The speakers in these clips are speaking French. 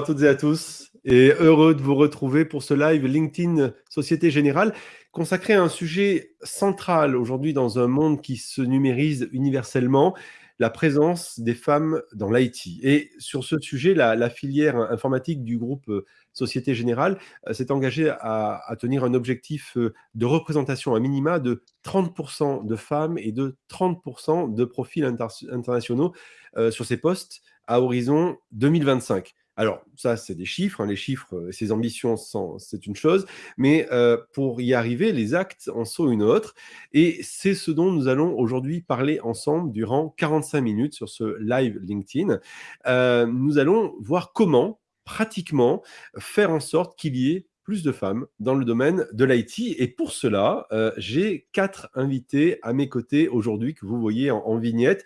À toutes et à tous, et heureux de vous retrouver pour ce live LinkedIn Société Générale, consacré à un sujet central aujourd'hui dans un monde qui se numérise universellement, la présence des femmes dans l'IT. Et sur ce sujet, la, filière informatique du groupe euh, Société Générale euh, s'est engagée à, tenir un objectif euh, de représentation à minima de 30% de femmes et de 30% de profils internationaux sur ces postes à horizon 2025. Alors, ça, c'est des chiffres. Hein, les chiffres, euh, ces ambitions, c'est une chose. Mais euh, pour y arriver, les actes en sont une autre. Et c'est ce dont nous allons aujourd'hui parler ensemble durant 45 minutes sur ce live LinkedIn. Euh, nous allons voir comment, pratiquement, faire en sorte qu'il y ait plus de femmes dans le domaine de l'IT. Et pour cela, j'ai quatre invités à mes côtés aujourd'hui que vous voyez en vignette.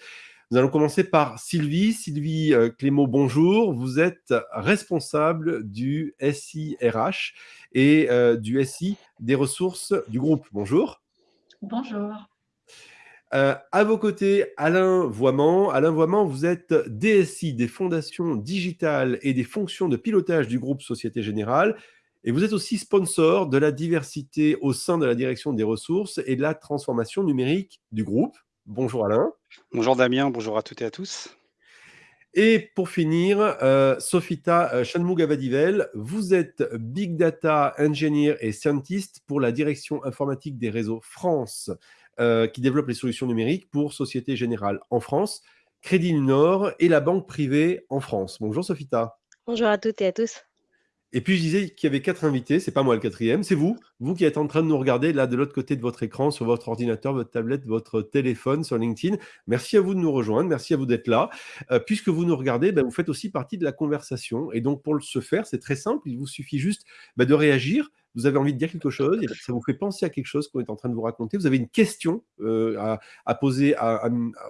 Nous allons commencer par Sylvie. Sylvie euh, Clément, bonjour. Vous êtes responsable du SIRH et euh, du SI des ressources du groupe. Bonjour. Bonjour. Euh, à vos côtés, Alain Voiement. Alain Voiement, vous êtes DSI des fondations digitales et des fonctions de pilotage du groupe Société Générale. Et vous êtes aussi sponsor de la diversité au sein de la direction des ressources et de la transformation numérique du groupe. Bonjour Alain. Bonjour Damien, bonjour à toutes et à tous. Et pour finir, euh, Sofita euh, vous êtes Big Data Engineer et Scientist pour la direction informatique des réseaux France, euh, qui développe les solutions numériques pour Société Générale en France, Crédit du Nord et la banque privée en France. Bonjour Sofita. Bonjour à toutes et à tous. Et puis je disais qu'il y avait quatre invités, c'est pas moi le quatrième, c'est vous, vous qui êtes en train de nous regarder là de l'autre côté de votre écran, sur votre ordinateur, votre tablette, votre téléphone, sur LinkedIn. Merci à vous de nous rejoindre, merci à vous d'être là. Euh, puisque vous nous regardez, ben, vous faites aussi partie de la conversation. Et donc pour ce faire, c'est très simple, il vous suffit juste ben, de réagir, vous avez envie de dire quelque chose, et ça vous fait penser à quelque chose qu'on est en train de vous raconter, vous avez une question euh, à, poser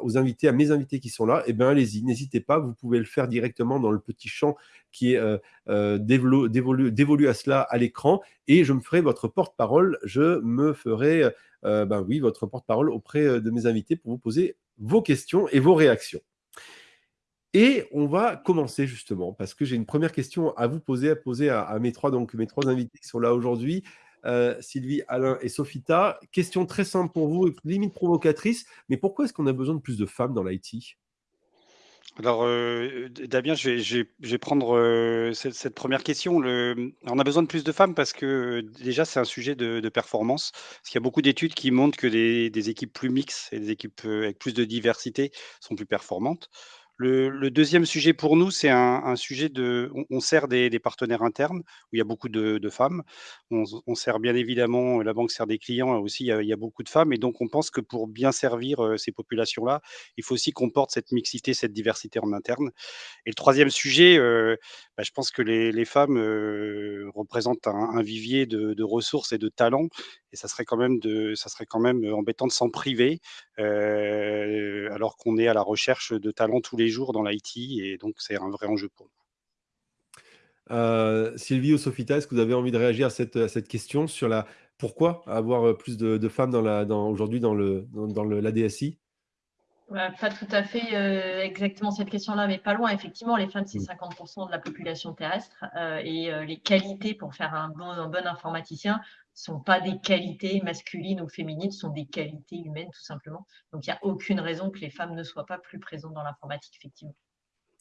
aux invités, à mes invités qui sont là, et eh bien allez-y, n'hésitez pas, vous pouvez le faire directement dans le petit champ qui est euh, euh, dévolu, à cela à l'écran, et je me ferai votre porte-parole, je me ferai, ben oui, votre porte-parole auprès de mes invités pour vous poser vos questions et vos réactions. Et on va commencer justement, parce que j'ai une première question à vous poser, à poser à, mes, trois, donc, mes trois invités qui sont là aujourd'hui, euh, Sylvie, Alain et Sophita. Question très simple pour vous, limite provocatrice, mais pourquoi est-ce qu'on a besoin de plus de femmes dans l'IT alors, euh, Damien, je vais, prendre euh, cette, première question. on a besoin de plus de femmes parce que déjà, c'est un sujet de, performance. Parce qu'il y a beaucoup d'études qui montrent que des équipes plus mixtes et des équipes avec plus de diversité sont plus performantes. Le, deuxième sujet pour nous, c'est un, sujet de. On, sert des, partenaires internes où il y a beaucoup de, femmes. On, sert bien évidemment, la banque sert des clients aussi, il y, a, beaucoup de femmes. Et donc, on pense que pour bien servir euh, ces populations-là, il faut aussi qu'on porte cette mixité, cette diversité en interne. Et le troisième sujet, euh, bah, je pense que les, femmes euh, représentent un, vivier de, ressources et de talents. Et ça serait quand même, ça serait quand même embêtant de s'en priver, alors qu'on est à la recherche de talents tous les jours dans l'IT et donc c'est un vrai enjeu pour nous. Euh, Sylvie ou Sophita, est-ce que vous avez envie de réagir à cette, cette question sur la pourquoi avoir euh, plus de, femmes dans dans, aujourd'hui dans, le, dans, le, la DSI Pas tout à fait euh, exactement cette question-là, mais pas loin. Effectivement, les femmes, c'est 50% mm. de la population terrestre et les qualités pour faire un bon, un bon informaticien sont pas des qualités masculines ou féminines, sont des qualités humaines tout simplement. Donc il n'y a aucune raison que les femmes ne soient pas plus présentes dans l'informatique, effectivement.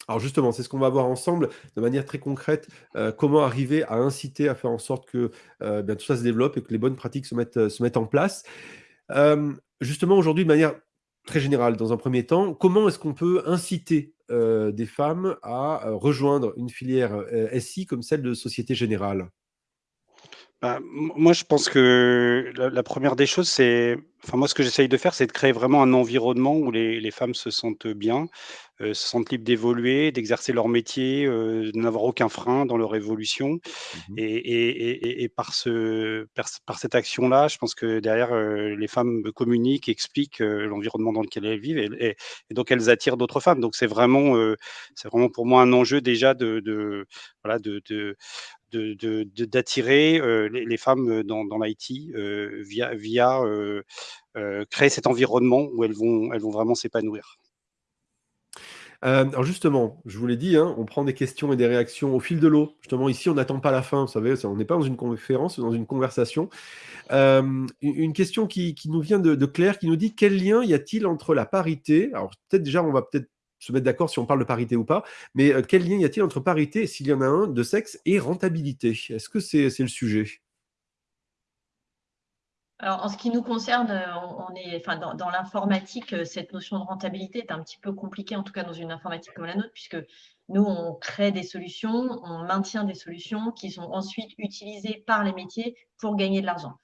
Alors justement, c'est ce qu'on va voir ensemble de manière très concrète, euh, comment arriver à inciter, à faire en sorte que euh, tout ça se développe et que les bonnes pratiques se mettent, se mettent en place. Euh, justement, aujourd'hui, de manière très générale, dans un premier temps, comment est-ce qu'on peut inciter des femmes à rejoindre une filière SI comme celle de Société Générale? Bah, moi, je pense que la, première des choses, c'est, enfin moi, ce que j'essaye de faire, c'est de créer vraiment un environnement où les, femmes se sentent bien, euh, se sentent libres d'évoluer, d'exercer leur métier, euh, de n'avoir aucun frein dans leur évolution. Mmh et, par, ce, par, cette action-là, je pense que derrière, euh, les femmes communiquent, expliquent l'environnement dans lequel elles vivent, et, donc elles attirent d'autres femmes. Donc c'est vraiment, c'est vraiment pour moi un enjeu déjà de, de voilà, de, d'attirer les, femmes dans, l'IT via, créer cet environnement où elles vont, elles vont vraiment s'épanouir. alors justement, je vous l'ai dit, hein, on prend des questions et des réactions au fil de l'eau. Justement, ici, on n'attend pas la fin, vous savez, on n'est pas dans une conférence, dans une conversation. une question qui, nous vient de, Claire, qui nous dit quel lien y a-t-il entre la parité? Alors peut-être déjà, on va peut-être se mettre d'accord si on parle de parité ou pas, mais quel lien y a-t-il entre parité, s'il y en a un, de sexe et rentabilité? Est-ce que c'est le sujet? Alors, en ce qui nous concerne, on est, enfin, dans, l'informatique, cette notion de rentabilité est un petit peu compliquée, en tout cas dans une informatique comme la nôtre, puisque nous, on crée des solutions, on maintient des solutions qui sont ensuite utilisées par les métiers pour gagner de l'argent.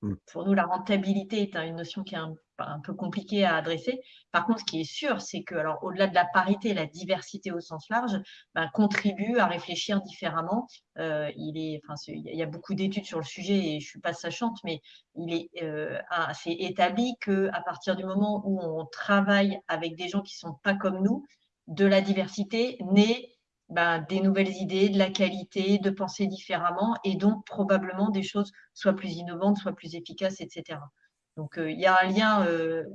Mmh. pour nous, la rentabilité est une notion qui est un, peu compliquée à adresser. Par contre, ce qui est sûr, c'est que, alors, au-delà de la parité, la diversité au sens large ben, contribue à réfléchir différemment. Euh, il y a beaucoup d'études sur le sujet et je suis pas sachante, mais il est euh, assez établi que à partir du moment où on travaille avec des gens qui sont pas comme nous, de la diversité naît ben, des nouvelles idées, de la qualité, de penser différemment et donc probablement des choses soit plus innovantes, soit plus efficaces, etc. Donc il y a un lien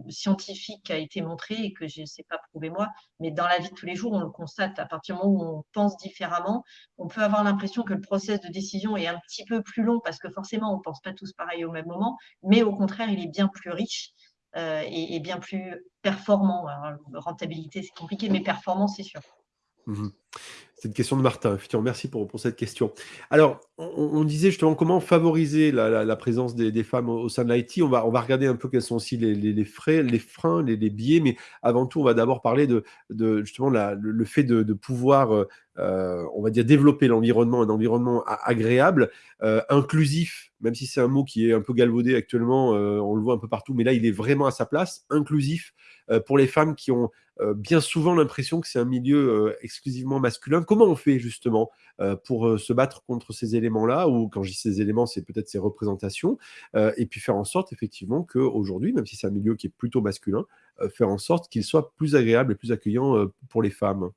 scientifique qui a été montré et que je ne sais pas prouver moi, mais dans la vie de tous les jours, on le constate. À partir du moment où on pense différemment, on peut avoir l'impression que le process de décision est un petit peu plus long parce que forcément, on ne pense pas tous pareil au même moment, mais au contraire, il est bien plus riche et, bien plus performant. rentabilité, c'est compliqué, mais performance, c'est sûr. Mmh c'est une question de Martin. Merci pour, cette question. Alors, on, disait justement comment favoriser la, présence des, femmes au, sein de l'IT. On va, on va regarder un peu quels sont aussi les, frais, les freins, les, biais, mais avant tout, on va d'abord parler de, justement le, fait de, pouvoir, euh, euh, on va dire, développer l'environnement, un environnement agréable, euh, inclusif, même si c'est un mot qui est un peu galvaudé actuellement, on le voit un peu partout, mais là, il est vraiment à sa place, inclusif pour les femmes qui ont bien souvent l'impression que c'est un milieu exclusivement masculin comment on fait justement euh, pour euh, se battre contre ces éléments-là, ou quand je dis ces éléments, c'est peut-être ces représentations, euh, et puis faire en sorte effectivement qu'aujourd'hui, même si c'est un milieu qui est plutôt masculin, faire en sorte qu'il soit plus agréable et plus accueillant pour les femmes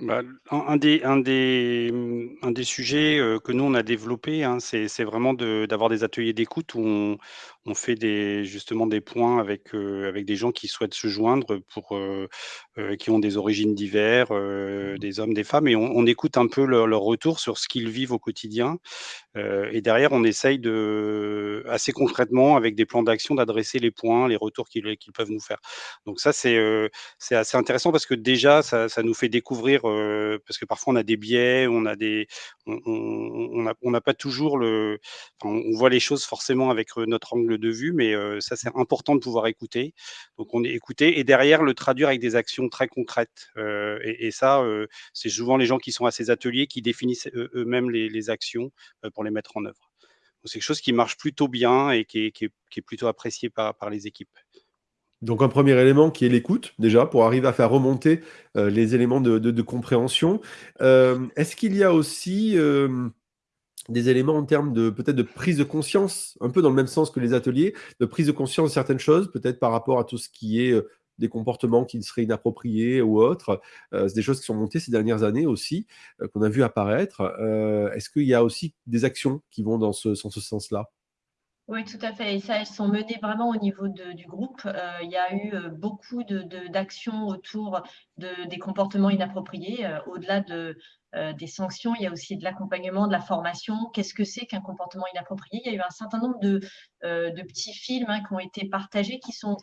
bah, un, des, un, des, un des sujets que nous, on a développé, hein, c'est vraiment d'avoir des ateliers d'écoute où on, on, fait des, justement des points avec, avec des gens qui souhaitent se joindre, pour, qui ont des origines diverses, mmh. des hommes, des femmes, et on, écoute un peu leur, leur retour sur ce qu'ils vivent au quotidien. et derrière, on essaye de, assez concrètement, avec des plans d'action, d'adresser les points, les retours qu'ils peuvent nous faire. Donc ça, c'est c'est assez intéressant parce que déjà, ça, ça nous fait découvrir parce que parfois on a des biais, on a des, on n'a pas toujours le, on voit les choses forcément avec notre angle de vue, mais ça c'est important de pouvoir écouter. Donc on est écouté et derrière le traduire avec des actions très concrètes. Et, ça, c'est souvent les gens qui sont à ces ateliers qui définissent eux-mêmes les, actions pour les mettre en œuvre. C'est quelque chose qui marche plutôt bien et qui est, plutôt apprécié par les équipes. Donc un premier élément qui est l'écoute, déjà, pour arriver à faire remonter euh, les éléments de, compréhension. Euh, est-ce qu'il y a aussi euh, des éléments en termes de peut-être de prise de conscience, un peu dans le même sens que les ateliers, de prise de conscience de certaines choses, peut-être par rapport à tout ce qui est des comportements qui seraient inappropriés ou autres? c'est des choses qui sont montées ces dernières années aussi, qu'on a vu apparaître. Est-ce qu'il y a aussi des actions qui vont dans ce sens-là? Oui, tout à fait. Et ça, elles sont menées vraiment au niveau du groupe. Euh, il y a eu euh, beaucoup d'actions autour de, des comportements inappropriés. Euh, au-delà de, des sanctions, il y a aussi de l'accompagnement, de la formation. Qu'est-ce que c'est qu'un comportement inapproprié? Il y a eu un certain nombre de, de petits films hein, qui ont été partagés qui sont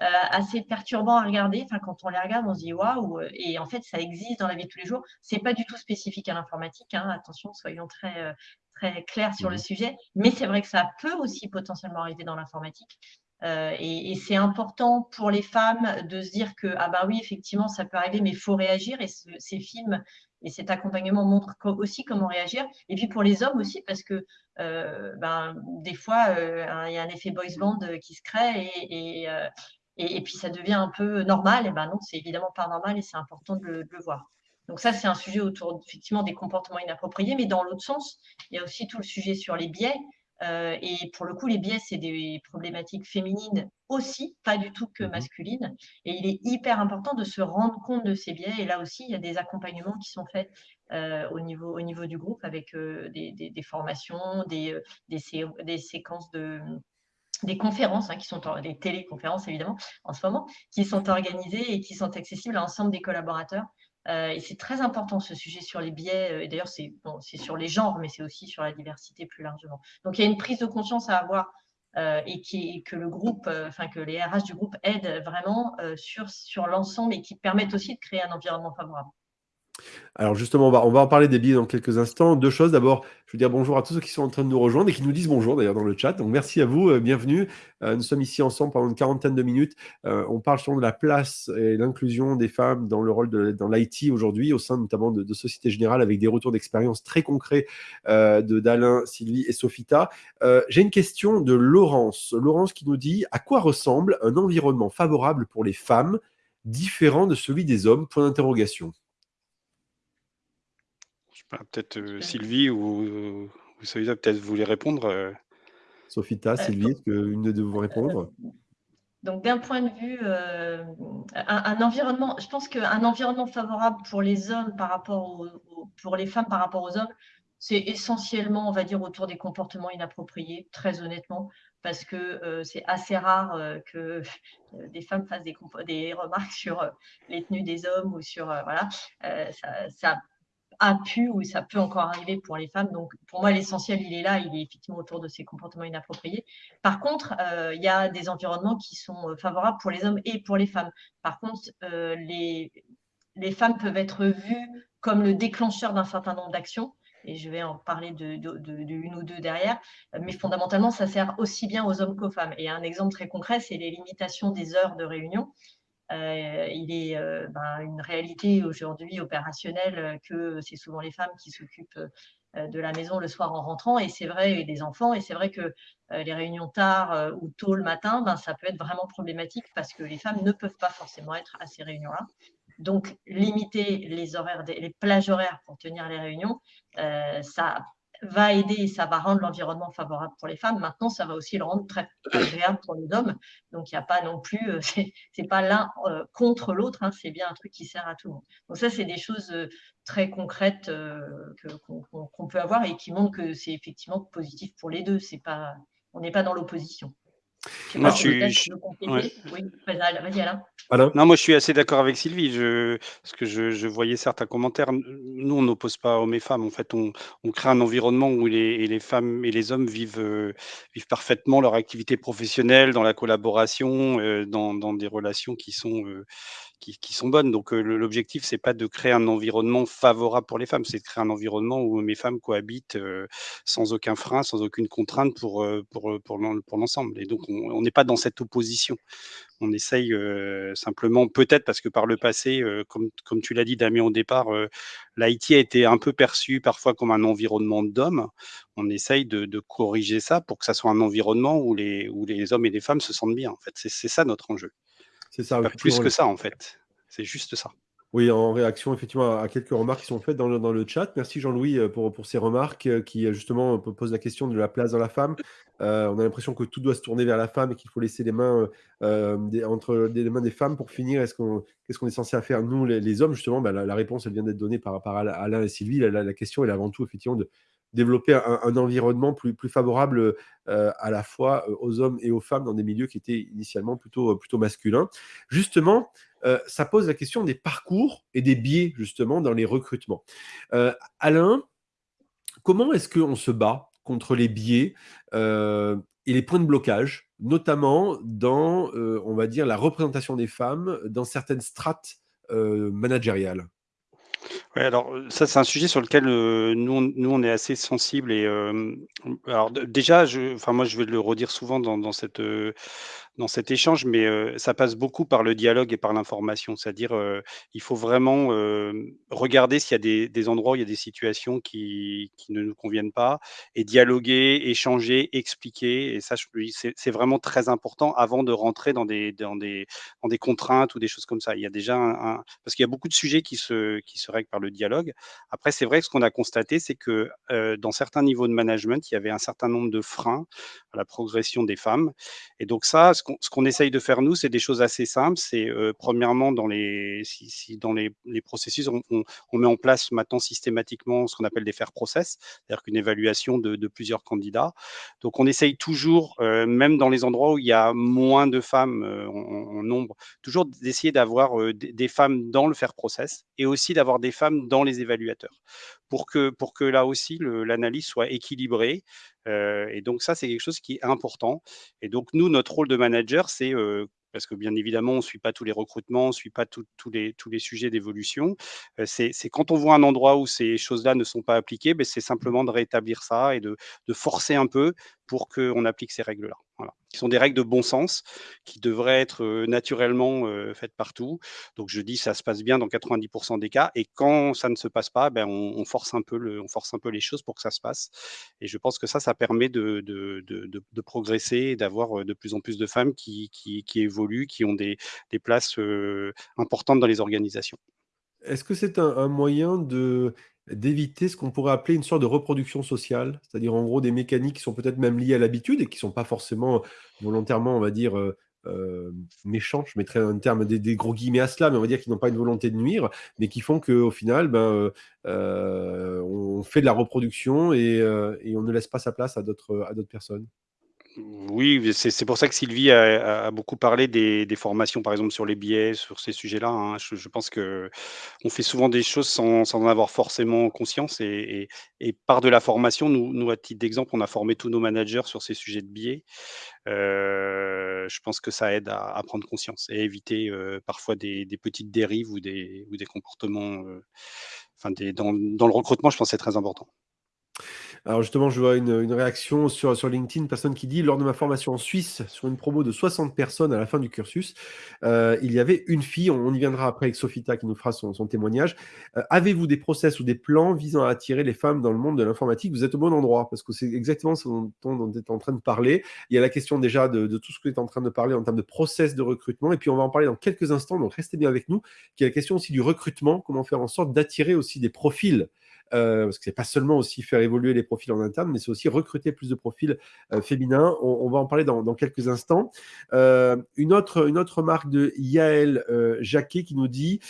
assez perturbants à regarder. Enfin, quand on les regarde, on se dit waouh. Et en fait, ça existe dans la vie de tous les jours. C'est pas du tout spécifique à l'informatique. Hein. Attention, soyons très très clair sur le mmh sujet, mais c'est vrai que ça peut aussi potentiellement arriver dans l'informatique. Euh, et, c'est important pour les femmes de se dire que, ah ben oui, effectivement, ça peut arriver, mais il faut réagir. Et ces films et cet accompagnement montrent aussi comment réagir. Et puis pour les hommes aussi, parce que euh, ben, des fois, euh, il y a un effet boys band qui se crée et, et, et, puis ça devient un peu normal. Et ben non, c'est évidemment pas normal et c'est important de le voir. Donc ça, c'est un sujet autour effectivement des comportements inappropriés, mais dans l'autre sens, il y a aussi tout le sujet sur les biais. Euh, et pour le coup, les biais, c'est des problématiques féminines aussi, pas du tout que mhm. masculines. Et il est hyper important de se rendre compte de ces biais. Et là aussi, il y a des accompagnements qui sont faits euh, au, niveau, au niveau du groupe avec euh, des, formations, des, des, séquences de, des conférences, hein, qui sont des téléconférences évidemment en ce moment, qui sont organisées et qui sont accessibles à l'ensemble des collaborateurs. Euh, et c'est très important ce sujet sur les biais, euh, et d'ailleurs c'est bon, sur les genres, mais c'est aussi sur la diversité plus largement. Donc il y a une prise de conscience à avoir euh, et, qui, que le groupe, enfin que les RH du groupe aident vraiment sur, sur l'ensemble et qui permettent aussi de créer un environnement favorable. Alors justement, on va, en parler des billets dans quelques instants. Deux choses. D'abord, je veux dire bonjour à tous ceux qui sont en train de nous rejoindre et qui nous disent bonjour d'ailleurs dans le chat. Donc merci à vous, euh, bienvenue. Euh, nous sommes ici ensemble pendant une quarantaine de minutes. Euh, on parle sur de la place et l'inclusion des femmes dans le rôle dans l'IT aujourd'hui, au sein notamment de, de, Société Générale, avec des retours d'expérience très concrets de d'Alain, Sylvie et Sophita. J'ai une question de Laurence. Laurence qui nous dit à quoi ressemble un environnement favorable pour les femmes différent de celui des hommes? Point d'interrogation peut-être euh, Sylvie ou, ou Sophita, peut-être vous voulez répondre. Euh. Sophita, euh, Sylvie, est-ce qu'une de vous répondre? donc, d'un point de vue, un, environnement, je pense qu'un environnement favorable pour les hommes par rapport aux, pour les femmes par rapport aux hommes, c'est essentiellement, on va dire, autour des comportements inappropriés, très honnêtement, parce que c'est assez rare que des femmes fassent des, des, remarques sur les tenues des hommes ou sur, voilà, ça, ça a pu ou ça peut encore arriver pour les femmes. Donc, pour moi, l'essentiel, il est là, il est effectivement autour de ces comportements inappropriés. Par contre, euh, il y a des environnements qui sont euh, favorables pour les hommes et pour les femmes. Par contre, euh, les, femmes peuvent être vues comme le déclencheur d'un certain nombre d'actions. Et je vais en parler de, ou deux derrière. Mais fondamentalement, ça sert aussi bien aux hommes qu'aux femmes. Et un exemple très concret, c'est les limitations des heures de réunion. Euh, il est euh, ben, une réalité aujourd'hui opérationnelle euh, que c'est souvent les femmes qui s'occupent de la maison le soir en rentrant, et c'est vrai, et des enfants, et c'est vrai que les réunions tard ou tôt le matin, ben, ça peut être vraiment problématique parce que les femmes ne peuvent pas forcément être à ces réunions-là. Donc, limiter les horaires, les plages horaires pour tenir les réunions, ça va aider et ça va rendre l'environnement favorable pour les femmes. Maintenant, ça va aussi le rendre très agréable pour les hommes. Donc, il n'y a pas non plus, euh, c'est pas l'un euh, contre l'autre, hein, c'est bien un truc qui sert à tout le monde. Donc, ça, c'est des choses euh, très concrètes qu'on peut avoir et qui montrent que c'est effectivement positif pour les deux. Pas, on n'est pas dans l'opposition. Moi, je suis. Oui, vas-y, Alain. Non, moi je suis assez d'accord avec Sylvie, je, parce que je, je voyais certains commentaires. Nous, on n'oppose pas hommes et femmes. En fait, on, on crée un environnement où les, les, femmes et les hommes vivent, euh, vivent parfaitement leur activité professionnelle, dans la collaboration, euh, dans, dans, des relations qui sont, euh, qui, sont bonnes. Donc, l'objectif, c'est pas de créer un environnement favorable pour les femmes, c'est de créer un environnement où mes femmes cohabitent sans aucun frein, sans aucune contrainte pour, pour, pour, l'ensemble. Et donc, on n'est pas dans cette opposition. On essaye simplement, peut-être parce que par le passé, comme, comme tu l'as dit Damien au départ, l'IT a été un peu perçu parfois comme un environnement d'hommes. On essaye de, de, corriger ça pour que ça soit un environnement où les, où les hommes et les femmes se sentent bien. En fait, c'est ça notre enjeu. C'est ça. Pas plus que ça en fait. C'est juste ça. Oui, en réaction effectivement à quelques remarques qui sont faites dans le, dans le chat. Merci Jean-Louis euh, pour, pour ces remarques euh, qui euh, justement posent la question de la place dans la femme. on a l'impression que tout doit se tourner vers la femme et qu'il faut laisser les mains des, entre les mains des femmes pour finir. Est-ce qu'on qu'est-ce qu'on est censé faire nous les, hommes? Justement bah, la, réponse elle vient d'être donnée par, par Alain et Sylvie. La, la, question est avant tout effectivement de développer un, environnement plus, plus favorable à la fois aux hommes et aux femmes dans des milieux qui étaient initialement plutôt, plutôt masculins. Justement, euh, ça pose la question des parcours et des biais, justement, dans les recrutements. Euh, Alain, comment est-ce qu'on se bat contre les biais euh, et les points de blocage, notamment dans, on va dire, la représentation des femmes dans certaines strates managériales? Ouais, alors ça, c'est un sujet sur lequel nous, nous, on est assez sensible. Et alors déjà, je, enfin moi, je vais le redire souvent dans, dans cette dans cet échange, mais ça passe beaucoup par le dialogue et par l'information. C'est-à-dire, il faut vraiment regarder s'il y a des, endroits où il y a des situations qui, qui, ne nous conviennent pas, et dialoguer, échanger, expliquer. Et ça, c'est vraiment très important avant de rentrer dans des, dans, des, dans des contraintes ou des choses comme ça. Il y a déjà un, parce qu'il y a beaucoup de sujets qui se, qui se règlent par le dialogue. Après, c'est vrai que ce qu'on a constaté, c'est que dans certains niveaux de management, il y avait un certain nombre de freins à la progression des femmes. Et donc ça, ce ce qu'on essaye de faire, nous, c'est des choses assez simples. C'est premièrement, dans les, processus, on, met en place maintenant systématiquement ce qu'on appelle des faire process, c'est-à-dire qu'une évaluation de, plusieurs candidats. Donc, on essaye toujours, même dans les endroits où il y a moins de femmes en, nombre, toujours d'essayer d'avoir des, femmes dans le faire process et aussi d'avoir des femmes dans les évaluateurs pour que, pour que là aussi l'analyse soit équilibrée. Euh, et donc ça, c'est quelque chose qui est important. Et donc nous, notre rôle de manager, c'est euh, parce que bien évidemment, on ne suit pas tous les recrutements, on ne suit pas tous les, tous les sujets d'évolution. Euh, c'est quand on voit un endroit où ces choses-là ne sont pas appliquées, ben, c'est simplement de rétablir ça et de, de forcer un peu pour qu'on applique ces règles-là. Voilà. Qui sont des règles de bon sens qui devraient être naturellement faites partout. Donc je dis ça se passe bien dans 90% des cas. Et quand ça ne se passe pas, ben, on, force un peu le, on force un peu les choses pour que ça se passe. Et je pense que ça, ça permet de, de, de, progresser et d'avoir de plus en plus de femmes qui, qui, évoluent, qui ont des, des places importantes dans les organisations. Est-ce que c'est un, moyen de d'éviter ce qu'on pourrait appeler une sorte de reproduction sociale, c'est-à-dire en gros des mécaniques qui sont peut-être même liées à l'habitude et qui ne sont pas forcément volontairement, on va dire, euh, euh, méchants, je mettrais un terme des, gros guillemets à cela, mais on va dire qu'ils n'ont pas une volonté de nuire, mais qui font qu'au final, ben, euh, on fait de la reproduction et, et, on ne laisse pas sa place à d'autres personnes. Oui, c'est pour ça que Sylvie a, beaucoup parlé des, formations, par exemple, sur les biais, sur ces sujets-là. Hein. Je, pense que on fait souvent des choses sans, en avoir forcément conscience. Et, par de la formation, nous, à titre d'exemple, on a formé tous nos managers sur ces sujets de biais. Euh, je pense que ça aide à, prendre conscience et éviter euh, parfois des, petites dérives ou des, comportements. Euh, enfin, dans, dans le recrutement, je pense que c'est très important. Alors justement, je vois une, réaction sur, LinkedIn, une personne qui dit « Lors de ma formation en Suisse, sur une promo de 60 personnes à la fin du cursus, euh, il y avait une fille, on, y viendra après avec Sophita qui nous fera son, témoignage. Euh, avez-vous des process ou des plans visant à attirer les femmes dans le monde de l'informatique? Vous êtes au bon endroit, parce que c'est exactement ce dont, on est en train de parler. Il y a la question déjà de, tout ce que vous êtes en train de parler en termes de process de recrutement, et puis on va en parler dans quelques instants, donc restez bien avec nous, qui est la question aussi du recrutement, comment faire en sorte d'attirer aussi des profils euh, parce que c'est pas seulement aussi faire évoluer les profils en interne, mais c'est aussi recruter plus de profils euh, féminins. On, va en parler dans, quelques instants. Euh, une, autre, une autre remarque de Yael Jacquet qui nous dit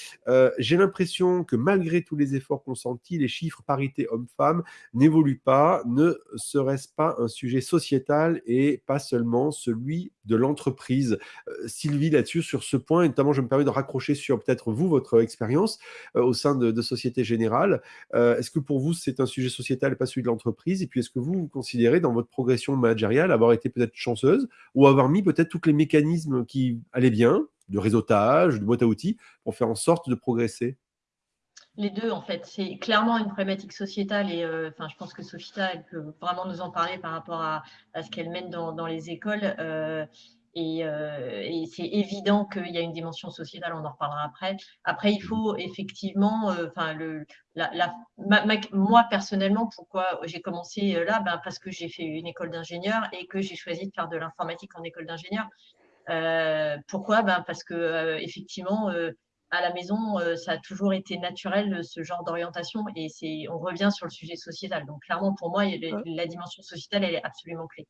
J'ai l'impression que malgré tous les efforts consentis, les chiffres parité homme-femme n'évoluent pas. Ne serait-ce pas un sujet sociétal et pas seulement celui de l'entreprise Sylvie, là-dessus, sur ce point, notamment, je me permets de raccrocher sur peut-être vous, votre expérience au sein de Société Générale. Est-ce que pour vous, c'est un sujet sociétal et pas celui de l'entreprise? Et puis, est-ce que vous, vous considérez dans votre progression managériale avoir été peut-être chanceuse ou avoir mis peut-être tous les mécanismes qui allaient bien, de réseautage, de boîte à outils, pour faire en sorte de progresser? Les deux, en fait, c'est clairement une problématique sociétale et euh, je pense que Sophita, elle peut vraiment nous en parler par rapport à, ce qu'elle mène dans, les écoles. Euh, euh, et, c'est évident qu'il y a une dimension sociétale, on en reparlera après. Après, il faut effectivement, euh, enfin, le, la, moi personnellement, pourquoi j'ai commencé euh, là ben, Parce que j'ai fait une école d'ingénieur et que j'ai choisi de faire de l'informatique en école d'ingénieur. pourquoi? Ben, Parce que effectivement, à la maison, ça a toujours été naturel ce genre d'orientation et on revient sur le sujet sociétal. Donc clairement, pour moi, la dimension sociétale, elle est absolument clé.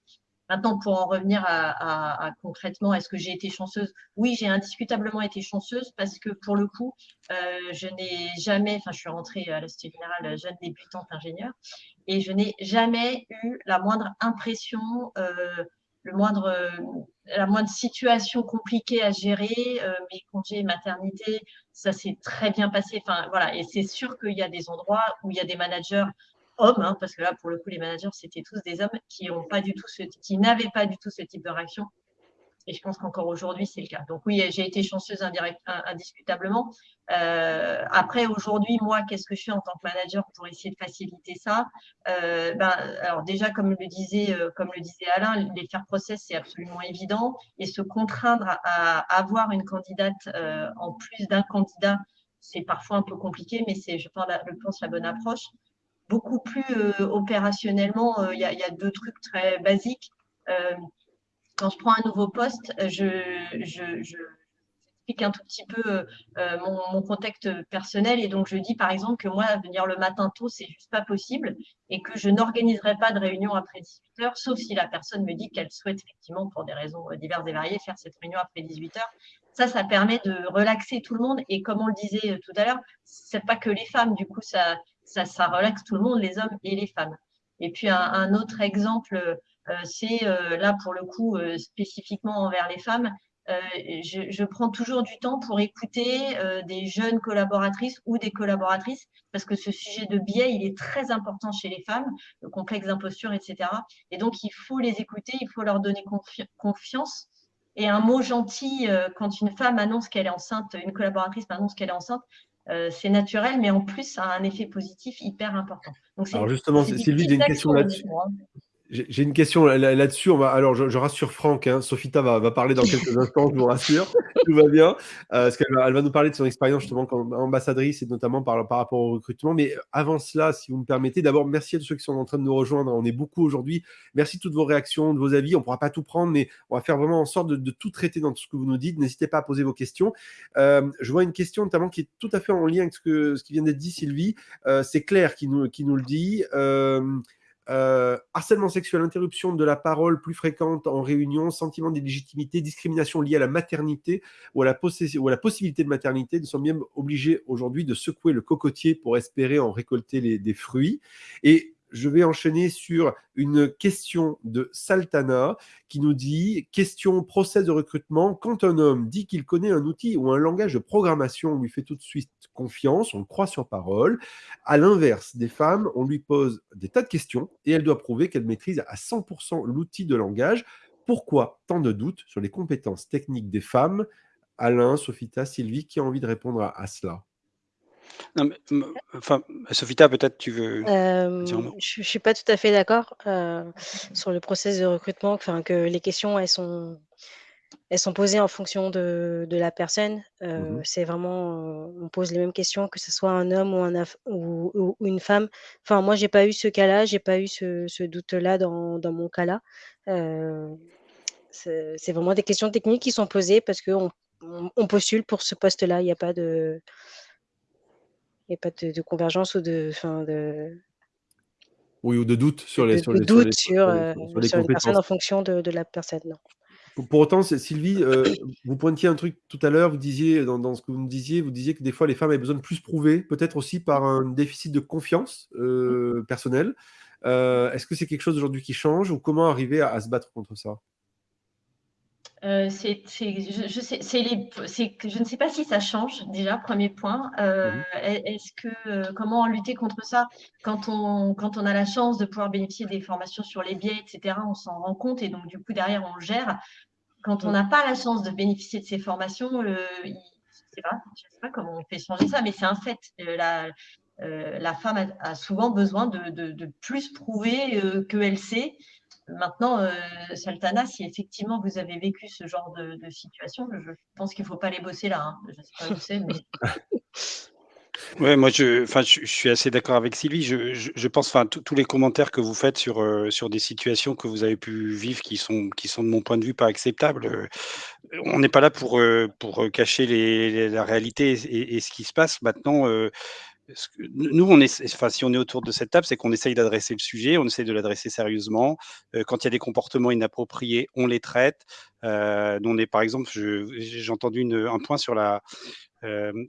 Maintenant, pour en revenir à, concrètement, est-ce que j'ai été chanceuse? Oui, j'ai indiscutablement été chanceuse parce que pour le coup, euh, je n'ai jamais, enfin, je suis rentrée à l'Institut Général jeune débutante ingénieure et je n'ai jamais eu la moindre impression, euh, le moindre, la moindre situation compliquée à gérer. Euh, mes congés maternité, ça s'est très bien passé. Enfin, voilà. Et c'est sûr qu'il y a des endroits où il y a des managers hommes, hein, parce que là, pour le coup, les managers, c'était tous des hommes qui n'avaient pas du tout ce type de réaction. Et je pense qu'encore aujourd'hui, c'est le cas. Donc oui, j'ai été chanceuse indirect, indiscutablement. Euh, après, aujourd'hui, moi, qu'est-ce que je fais en tant que manager pour essayer de faciliter ça? Euh, ben, Alors déjà, comme le disait, euh, comme le disait Alain, les faire process, c'est absolument évident. Et se contraindre à, avoir une candidate en plus d'un candidat, c'est parfois un peu compliqué, mais c'est, je pense, la bonne approche beaucoup plus euh, opérationnellement. Euh, il y, a deux trucs très basiques. Euh, quand je prends un nouveau poste, je, je, j'explique un tout petit peu mon, contexte personnel et donc je dis par exemple que moi, venir le matin tôt, c'est juste pas possible et que je n'organiserai pas de réunion après 18 heures, sauf si la personne me dit qu'elle souhaite effectivement, pour des raisons diverses et variées, faire cette réunion après 18 heures. Ça, ça permet de relaxer tout le monde et comme on le disait tout à l'heure, c'est pas que les femmes, du coup, ça, ça, ça relaxe tout le monde, les hommes et les femmes. Et puis un, autre exemple, euh, c'est euh, là pour le coup euh, spécifiquement envers les femmes. Je, prends toujours du temps pour écouter des jeunes collaboratrices ou des collaboratrices parce que ce sujet de biais, il est très important chez les femmes, le complexe d'imposture, etc. Et donc, il faut les écouter, il faut leur donner confiance. Et un mot gentil, quand une femme annonce qu'elle est enceinte, une collaboratrice annonce qu'elle est enceinte, euh, c'est naturel, mais en plus, ça a un effet positif hyper important. Donc, Alors justement, Sylvie, j'ai une question là-dessus. J'ai une question là-dessus. alors, je, rassure Franck, hein, Sophita va, parler dans quelques instants, je vous rassure. Tout va bien. Euh, parce qu'elle va, nous parler de son expérience justement comme ambassadrice et notamment par, rapport au recrutement. Mais avant cela, si vous me permettez, d'abord, merci à tous ceux qui sont en train de nous rejoindre. On est beaucoup aujourd'hui. Merci de toutes vos réactions, de vos avis. On ne pourra pas tout prendre, mais on va faire vraiment en sorte de, tout traiter dans tout ce que vous nous dites. N'hésitez pas à poser vos questions. Euh, je vois une question notamment qui est tout à fait en lien avec ce, qui vient d'être dit, Sylvie. Euh, c'est Claire qui nous le dit. Euh, harcèlement sexuel, interruption de la parole plus fréquente en réunion, sentiment d'illégitimité, discrimination liée à la maternité ou à la, possibilité de maternité. Nous sommes bien obligés aujourd'hui de secouer le cocotier pour espérer en récolter des fruits. Et je vais enchaîner sur une question de Saltana qui nous dit question process de recrutement. Quand un homme dit qu'il connaît un outil ou un langage de programmation, on lui fait tout de suite confiance, on croit sur parole. À l'inverse, des femmes, on lui pose des tas de questions et elle doit prouver qu'elle maîtrise à 100% l'outil de langage. Pourquoi tant de doutes sur les compétences techniques des femmes? Alain, Sophita, Sylvie, qui a envie de répondre à cela? Non, enfin, Sophita, peut-être tu veux Je ne suis pas tout à fait d'accord sur le process de recrutement, enfin, que les questions, elles sont, elles sont posées en fonction de, de la personne. Mmh c'est vraiment, on pose les mêmes questions, que ce soit un homme ou, un ou, une femme. Enfin, moi, j'ai pas eu ce cas-là, j'ai pas eu ce, ce doute-là dans, dans mon cas-là. c'est vraiment des questions techniques qui sont posées parce qu'on on postule pour ce poste-là. Il n'y a pas de n'y a pas de, convergence ou de, de. Oui, ou de doute sur les, sur les, sur, les, personnes en fonction de, la personne. Non. Pour, autant, Sylvie, euh, vous pointiez un truc tout à l'heure, vous disiez, dans, ce que vous me disiez, vous disiez que des fois les femmes avaient besoin de plus prouver, peut-être aussi par un déficit de confiance euh, personnelle. Euh, est-ce que c'est quelque chose aujourd'hui qui change ou comment arriver à se battre contre ça? Euh, c'est, je, je, sais, je ne sais pas si ça change déjà, premier point. Euh, mmh est-ce que comment lutter contre ça? Quand on, quand on a la chance de pouvoir bénéficier des formations sur les biais, etc. On s'en rend compte et donc du coup derrière on gère. Quand on mmh. n'a pas la chance de bénéficier de ces formations, je ne sais, pas comment on fait changer ça, mais c'est un fait. la, la femme a, souvent besoin de, de, de plus prouver qu'elle sait Maintenant, euh, Saltana, si effectivement vous avez vécu ce genre de, situation, je pense qu'il ne faut pas les bosser là. Hein. Je ne sais pas où c'est, mais. Ouais, moi, je, enfin, je, suis assez d'accord avec Sylvie. Je, je, pense, enfin, tous les commentaires que vous faites sur, euh, sur des situations que vous avez pu vivre qui sont, qui sont de mon point de vue pas acceptables. Euh, on n'est pas là pour, pour cacher la réalité et, ce qui se passe. Maintenant, nous, on est, enfin, si on est autour de cette table, c'est qu'on essaye d'adresser le sujet, on essaye de l'adresser sérieusement. Euh, quand il y a des comportements inappropriés, on les traite. Euh, on est, par exemple, j'ai entendu un point sur la.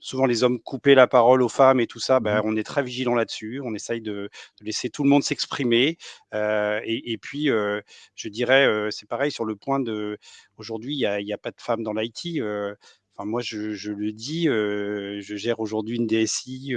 Souvent, les hommes coupaient la parole aux femmes et tout ça. Ben, mmh on est très vigilant là-dessus. On essaye de, laisser tout le monde s'exprimer. Et, puis, je dirais, c'est pareil sur le point de. Aujourd'hui, il n'y a, a, pas de femmes dans l'IT moi, je, le dis, je gère aujourd'hui une DSI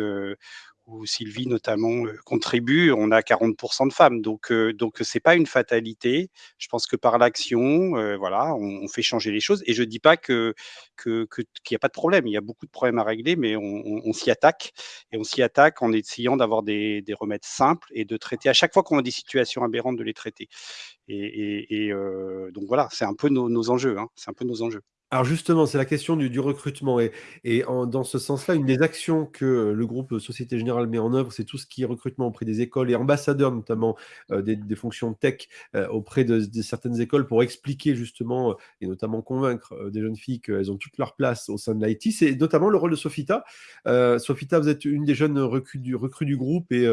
où Sylvie notamment contribue. On a 40% de femmes, donc donc c'est pas une fatalité. Je pense que par l'action, voilà, on, fait changer les choses. Et je dis pas que qu'il n'y a pas de problème. Il y a beaucoup de problèmes à régler, mais on, s'y attaque et on s'y attaque en essayant d'avoir des, remèdes simples et de traiter à chaque fois qu'on a des situations aberrantes de les traiter. Et, donc voilà, c'est un peu nos, enjeux. Hein. c'est un peu nos enjeux. Alors justement, c'est la question du, recrutement et, et dans ce sens-là, une des actions que le groupe Société Générale met en œuvre, c'est tout ce qui est recrutement auprès des écoles et ambassadeurs notamment euh, des, fonctions tech euh, auprès de, certaines écoles pour expliquer justement et notamment convaincre euh, des jeunes filles qu'elles ont toute leur place au sein de l'IT. C'est notamment le rôle de Sofita. Sofita, vous êtes une des jeunes recrues du, du groupe et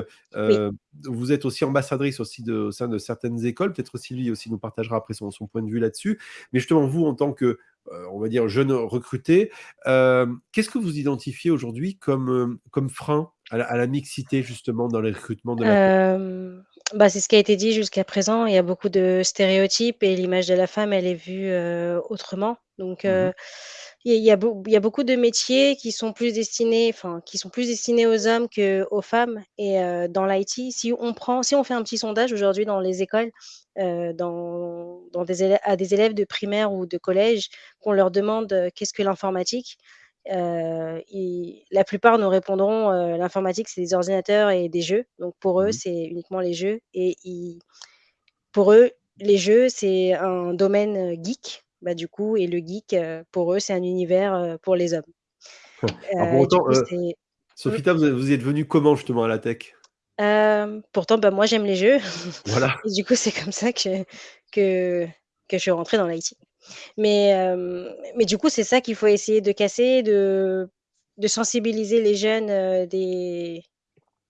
vous êtes aussi ambassadrice aussi de, au sein de certaines écoles. Peut-être Sylvie aussi nous partagera après son, son point de vue là-dessus. Mais justement, vous, en tant que euh, on va dire, jeunes recrutés. Euh, qu'est-ce que vous identifiez aujourd'hui comme, euh, comme frein à la, mixité, justement, dans les recrutements de la bah, C'est ce qui a été dit jusqu'à présent. Il y a beaucoup de stéréotypes et l'image de la femme, elle est vue autrement. Donc, mmh il y, a, il y a beaucoup de métiers qui sont plus destinés, enfin, qui sont plus destinés aux hommes qu'aux femmes. Et dans l'IT, si on prend, si on fait un petit sondage aujourd'hui dans les écoles, dans, dans des à des élèves de primaire ou de collège, qu'on leur demande qu'est-ce que l'informatique, la plupart nous répondront l'informatique, c'est des ordinateurs et des jeux. Donc pour eux, mmh c'est uniquement les jeux. Et pour eux, les jeux, c'est un domaine geek. Bah, du coup, et le geek, pour eux, c'est un univers pour les hommes. Alors pour autant, Sophita, vous, vous êtes venue comment justement à la tech? Pourtant, bah, moi, j'aime les jeux. Voilà. Et du coup, c'est comme ça que, que, que je suis rentrée dans l'IT. Mais, mais du coup, c'est ça qu'il faut essayer de casser, de, de sensibiliser les jeunes dès,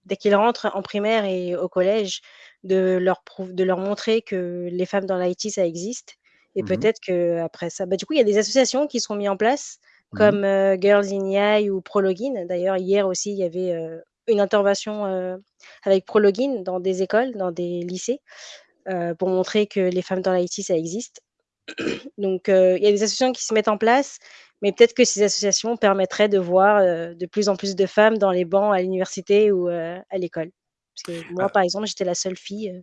dès qu'ils rentrent en primaire et au collège, de leur, de leur montrer que les femmes dans l'IT, ça existe. Et mmh peut-être qu'après ça, bah, du coup, il y a des associations qui sont mises en place, mmh comme Girls in AI ou Prologin. D'ailleurs, hier aussi, il y avait une intervention avec Prologin dans des écoles, dans des lycées, pour montrer que les femmes dans l'IT, ça existe. Donc, il y a des associations qui se mettent en place, mais peut-être que ces associations permettraient de voir de plus en plus de femmes dans les bancs à l'université ou à l'école. Parce que moi, ah. par exemple, j'étais la seule fille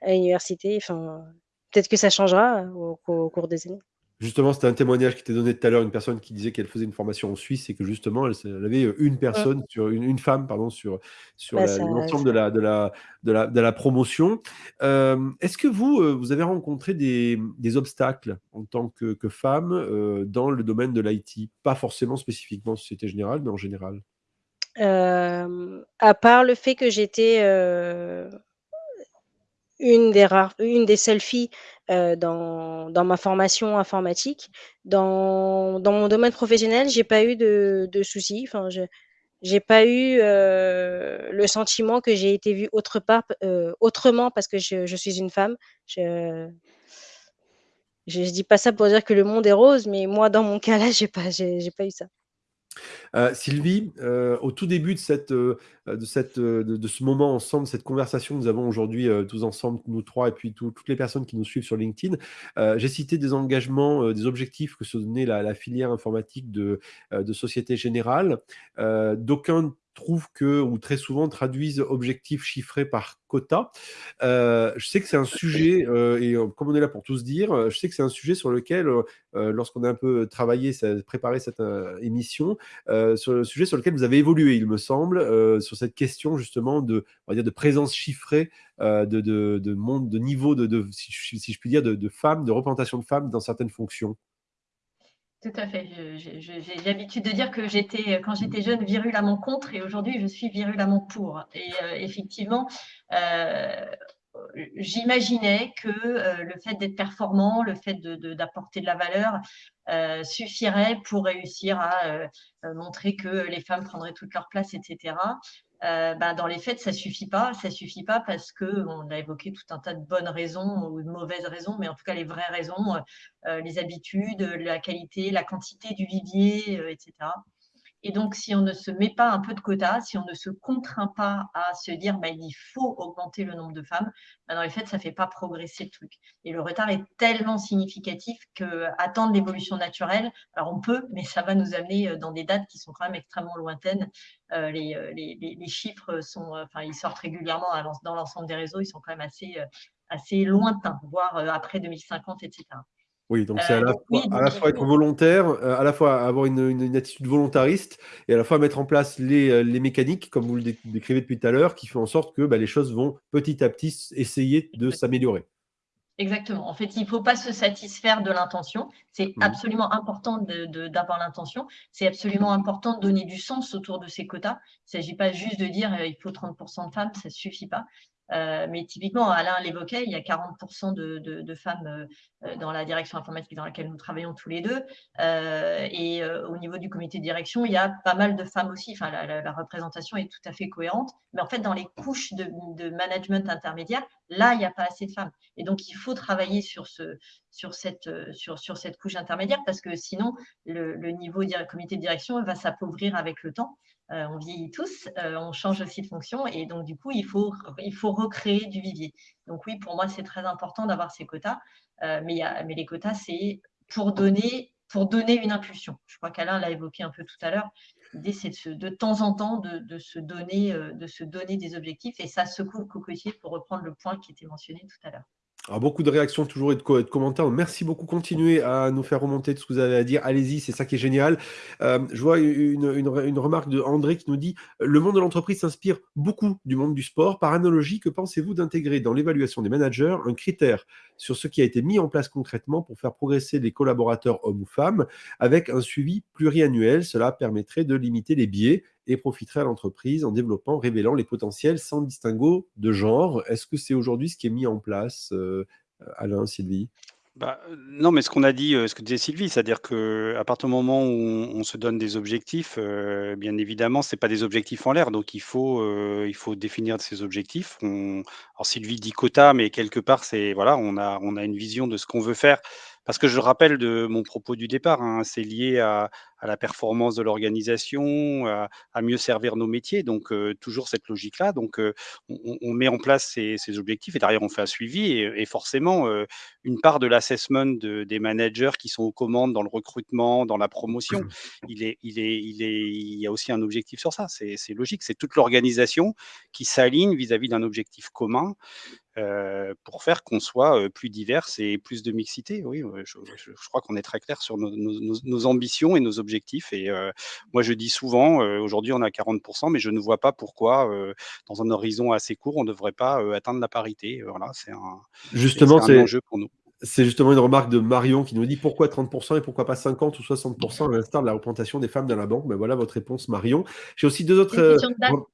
à l'université. Enfin, peut-être que ça changera au, cours des années. Justement, c'était un témoignage qui était donné tout à l'heure, une personne qui disait qu'elle faisait une formation en Suisse et que justement, elle, avait une personne, sur une, femme, pardon, sur, sur bah, l'ensemble de la, de, la, de, la, de la promotion. Est-ce que vous, vous avez rencontré des, des obstacles en tant que, que femme dans le domaine de l'IT Pas forcément spécifiquement Société Générale, mais en général À part le fait que j'étais une des rares une des seules filles, dans dans ma formation informatique. Dans dans mon domaine professionnel, j'ai pas eu de de soucis. Enfin, je j'ai pas eu, le sentiment que j'ai été vue autre part, autrement parce que je je suis une femme. Je je dis pas ça pour dire que le monde est rose, mais moi, dans mon cas là, j'ai pas j'ai pas eu ça. Euh, Sylvie, euh, au tout début de, cette, euh, de, cette, de, ce moment ensemble, cette conversation que nous avons aujourd'hui tous ensemble, nous trois, et puis toutes les personnes qui nous suivent sur LinkedIn, j'ai cité des engagements, des objectifs que se donnait la, la filière informatique de, de Société Générale. D'aucuns trouvent que, ou très souvent traduisent objectifs chiffrés par quota. Euh, je sais que c'est un sujet, euh, et euh, comme on est là pour tous dire, je sais que c'est un sujet sur lequel, lorsqu'on a un peu travaillé, préparé cette émission, sur le sujet sur lequel vous avez évolué, il me semble, sur cette question justement de, on va dire, de présence chiffrée, de, de, de, monde, de niveau, de, si, si, je puis dire, de, femmes, de représentation de femmes dans certaines fonctions. Tout à fait. J'ai l'habitude de dire que j'étais, quand j'étais jeune, virulemment contre et aujourd'hui, je suis virulemment pour. Et euh, effectivement, euh, j'imaginais que euh, le fait d'être performant, le fait d'apporter de, de, la valeur suffirait pour réussir à montrer que les femmes prendraient toute leur place, etc. Euh, bah, dans les faits, ça suffit pas. Ça suffit pas parce que on a évoqué tout un tas de bonnes raisons ou de mauvaises raisons, mais en tout cas les vraies raisons, euh, les habitudes, la qualité, la quantité du vivier, euh, etc. Et donc, si on ne se met pas un peu de quota, si on ne se contraint pas à se dire bah, il faut augmenter le nombre de femmes, bah, dans les faits, ça ne fait pas progresser le truc. Et le retard est tellement significatif qu'attendre l'évolution naturelle, alors on peut, mais ça va nous amener euh, dans des dates qui sont quand même extrêmement lointaines. Euh, les, euh, les, les, chiffres sont, enfin, ils sortent régulièrement dans l'ensemble des réseaux, ils sont quand même assez, assez lointains, voire après 2050, etc. Oui, donc c'est à, la, fois, être volontaire, à la fois avoir une, attitude volontariste et à la fois mettre en place les, mécaniques, comme vous le décrivez depuis tout à l'heure, qui font en sorte que bah, les choses vont petit à petit essayer de s'améliorer. Exactement. En fait, il ne faut pas se satisfaire de l'intention. C'est Mmh. absolument important d'avoir l'intention. C'est absolument important de donner du sens autour de ces quotas. Il ne s'agit pas juste de dire euh, il faut 30% de femmes, ça ne suffit pas. Euh, mais typiquement, Alain l'évoquait, il y a 40% de, femmes euh, euh, dans la direction informatique dans laquelle nous travaillons tous les deux. et au niveau du comité de direction, il y a pas mal de femmes aussi. Enfin, la, représentation est tout à fait cohérente. Mais en fait, dans les couches de, management intermédiaire, là, il n'y a pas assez de femmes. Et donc, il faut travailler sur, ce, sur, cette, sur, sur cette couche intermédiaire parce que sinon, le, le niveau comité de direction va s'appauvrir avec le temps. Euh, on vieillit tous, euh, on change aussi de fonction et donc du coup, il faut, recréer du vivier. Donc oui, pour moi, c'est très important d'avoir ces quotas, euh, mais, les quotas, c'est pour donner, une impulsion. Je crois qu'Alain l'a évoqué un peu tout à l'heure. L'idée, c'est de, de, temps en temps de, se donner, de se donner des objectifs et ça secoue le cocotier pour reprendre le point qui était mentionné tout à l'heure. Beaucoup de réactions toujours et de, commentaires. Merci beaucoup. Continuez à nous faire remonter tout ce que vous avez à dire. Allez-y, c'est ça qui est génial. Euh, je vois une, une, remarque de André qui nous dit Le monde de l'entreprise s'inspire beaucoup du monde du sport. Par analogie, que pensez-vous d'intégrer dans l'évaluation des managers un critère sur ce qui a été mis en place concrètement pour faire progresser les collaborateurs hommes ou femmes avec un suivi pluriannuel? Cela permettrait de limiter les biais et profiterait à l'entreprise en développant, révélant les potentiels sans distinguo de genre. Est-ce que c'est aujourd'hui ce qui est mis en place, euh, Alain, Sylvie? Bah, non, mais ce qu'on a dit, ce que disait Sylvie, c'est-à-dire qu'à partir du moment où on, se donne des objectifs, bien évidemment, c'est pas des objectifs en l'air, donc il faut, il faut définir ces objectifs. Alors Sylvie dit quota, mais quelque part, c'est voilà, on a, on a une vision de ce qu'on veut faire parce que je rappelle de mon propos du départ, hein, c'est lié à, la performance de l'organisation, à, mieux servir nos métiers. Donc, euh, toujours cette logique-là. Donc, euh, on, met en place ces, objectifs et derrière, on fait un suivi. Et, forcément, euh, une part de l'assessment des managers qui sont aux commandes dans le recrutement, dans la promotion, il, est, il, est, il, est, il y a aussi un objectif sur ça. C'est logique. C'est toute l'organisation qui s'aligne vis-à-vis d'un objectif commun. Euh, pour faire qu'on soit euh, plus divers et plus de mixité. Oui, je, crois qu'on est très clair sur nos, ambitions et nos objectifs. Et moi, je dis souvent, aujourd'hui, on a 40%, mais je ne vois pas pourquoi, dans un horizon assez court, on ne devrait pas atteindre la parité. Voilà, c'est un, Justement, c'est un enjeu pour nous. C'est justement une remarque de Marion qui nous dit pourquoi 30% et pourquoi pas 50 ou 60% à l'instar de la représentation des femmes dans la banque. Ben voilà votre réponse, Marion. J'ai aussi deux autres.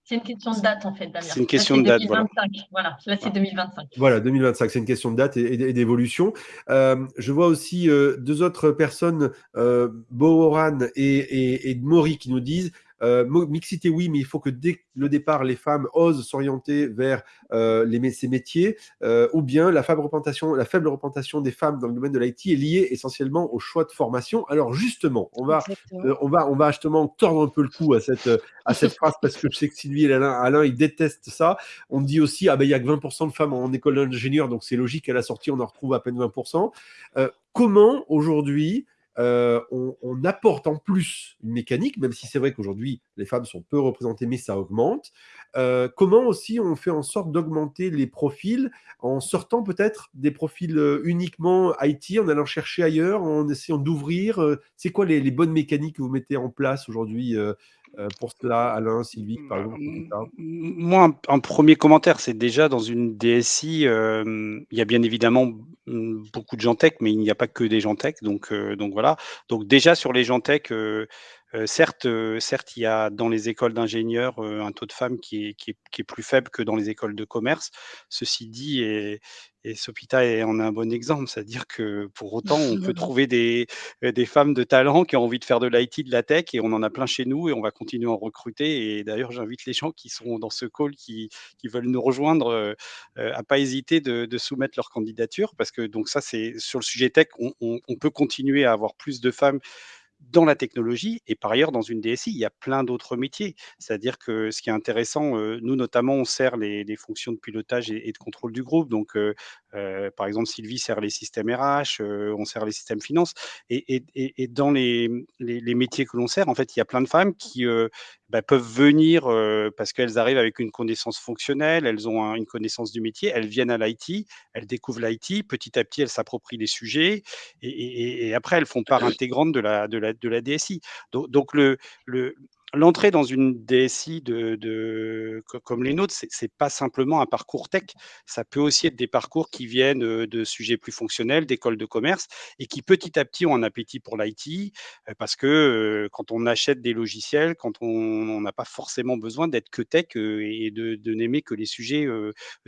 C'est une, question de date, en fait, Damien. C'est une question de date. Voilà. voilà. là c'est 2025. Voilà, 2025, c'est une question de date et, d'évolution. Euh, je vois aussi euh, deux autres personnes, euh, Bohoran et, et, et Maury, qui nous disent euh, mixité, oui, mais il faut que dès le départ, les femmes osent s'orienter vers euh, les, ces métiers, euh, ou bien la faible, représentation, la faible représentation des femmes dans le domaine de l'IT est liée essentiellement au choix de formation. Alors justement, on va, on va, on va justement tordre un peu le cou à cette, à cette phrase parce que je sais que Sylvie et Alain, Alain ils détestent ça. On dit aussi, ah ben il y a que 20% de femmes en école d'ingénieur, donc c'est logique qu'à la sortie, on en retrouve à peine 20%. comment aujourd'hui euh, on, apporte en plus une mécanique, même si c'est vrai qu'aujourd'hui les femmes sont peu représentées, mais ça augmente. Euh, comment aussi on fait en sorte d'augmenter les profils en sortant peut-être des profils euh, uniquement IT, en allant chercher ailleurs, en essayant d'ouvrir C'est quoi les, bonnes mécaniques que vous mettez en place aujourd'hui pour cela, Alain, Sylvie, par bah, exemple Moi, un, premier commentaire, c'est déjà dans une DSI, euh, il y a bien évidemment mm, beaucoup de gens tech, mais il n'y a pas que des gens tech. Donc, euh, donc voilà. Donc déjà sur les gens tech, certes, certes, il y a dans les écoles d'ingénieurs un taux de femmes qui est, qui, est, plus faible que dans les écoles de commerce. Ceci dit, et, et Sopita en est un bon exemple, c'est-à-dire que pour autant, on peut trouver des, des femmes de talent qui ont envie de faire de l'IT, de la tech, et on en a plein chez nous, et on va continuer à en recruter. Et d'ailleurs, j'invite les gens qui sont dans ce call, qui, qui veulent nous rejoindre, à à pas hésiter de, de, soumettre leur candidature, parce que donc ça, c'est sur le sujet tech, on, on peut continuer à avoir plus de femmes dans la technologie et par ailleurs dans une DSI, il y a plein d'autres métiers. C'est-à-dire que ce qui est intéressant, euh, nous notamment, on sert les, fonctions de pilotage et, de contrôle du groupe. Donc, euh, euh, par exemple, Sylvie sert les systèmes RH, on sert les systèmes finance. Et, dans les, métiers que l'on sert, en fait, il y a plein de femmes qui bah, peuvent venir parce qu'elles arrivent avec une connaissance fonctionnelle, elles ont une connaissance du métier, elles viennent à l'IT, elles découvrent l'IT, petit à petit, elles s'approprient les sujets et, après, elles font part intégrante de la, de la, de la DSI. Donc, donc le, le, l'entrée dans une DSI comme les nôtres, c'est pas simplement un parcours tech. Ça peut aussi être des parcours qui viennent euh, de sujets plus fonctionnels, d'écoles de commerce, et qui petit à petit ont un appétit pour l'IT, euh, parce que euh, quand on achète des logiciels, quand on n'a pas forcément besoin d'être que tech et de, n'aimer que les sujets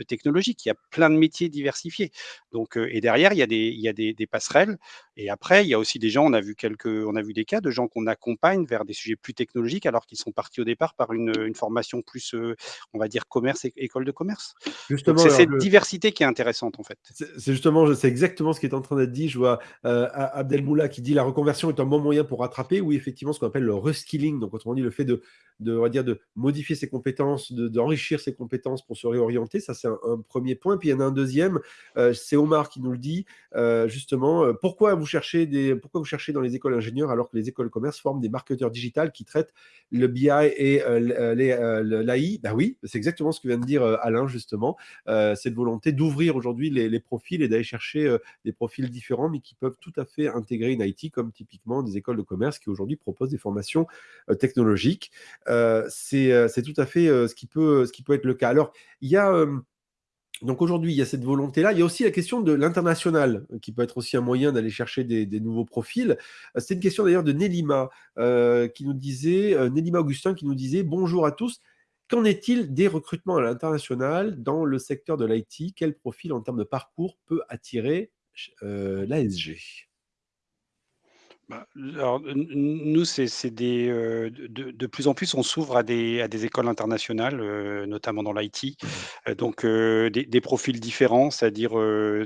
technologiques. Il y a plein de métiers diversifiés. Donc, et derrière, il y a des, il y a des, des passerelles. Et après, il y a aussi des gens, on a vu quelques, on a vu des cas de gens qu'on accompagne vers des sujets plus technologiques alors qu'ils sont partis au départ par une, une formation plus, euh, on va dire, commerce et école de commerce. C'est cette diversité qui est intéressante en fait. C'est justement, c'est exactement ce qui est en train d'être dit. Je vois euh, Abdelmoula qui dit la reconversion est un bon moyen pour rattraper. Oui, effectivement, ce qu'on appelle le reskilling, donc autrement dit le fait de, de, on va dire, de modifier ses compétences, d'enrichir ses compétences pour se réorienter. Ça, c'est un, premier point. Puis il y en a un deuxième, euh, c'est Omar qui nous le dit, euh, justement, pourquoi vous, cherchez des, pourquoi vous cherchez dans les écoles ingénieurs alors que les écoles commerce forment des marketeurs digitales qui traitent le BI et l'AI Ben oui, c'est exactement ce que vient de dire Alain, justement. cette volonté d'ouvrir aujourd'hui les, les, profils et d'aller chercher des profils différents, mais qui peuvent tout à fait intégrer une IT, comme typiquement des écoles de commerce qui aujourd'hui proposent des formations technologiques. c'est tout à fait ce, qui peut, ce qui peut être le cas. Alors, il y a donc aujourd'hui, il y a cette volonté-là. Il y a aussi la question de l'international, qui peut être aussi un moyen d'aller chercher des, nouveaux profils. C'est une question d'ailleurs de Nélima, euh, qui nous disait, euh, Nélima Augustin qui nous disait, bonjour à tous, qu'en est-il des recrutements à l'international dans le secteur de l'IT Quel profil en termes de parcours peut attirer euh, l'ASG bah, alors, nous, c'est des, euh, de plus en plus, on s'ouvre à des à des écoles internationales, euh, notamment dans l'IT. Mmh euh, donc, des profils différents, c'est-à-dire,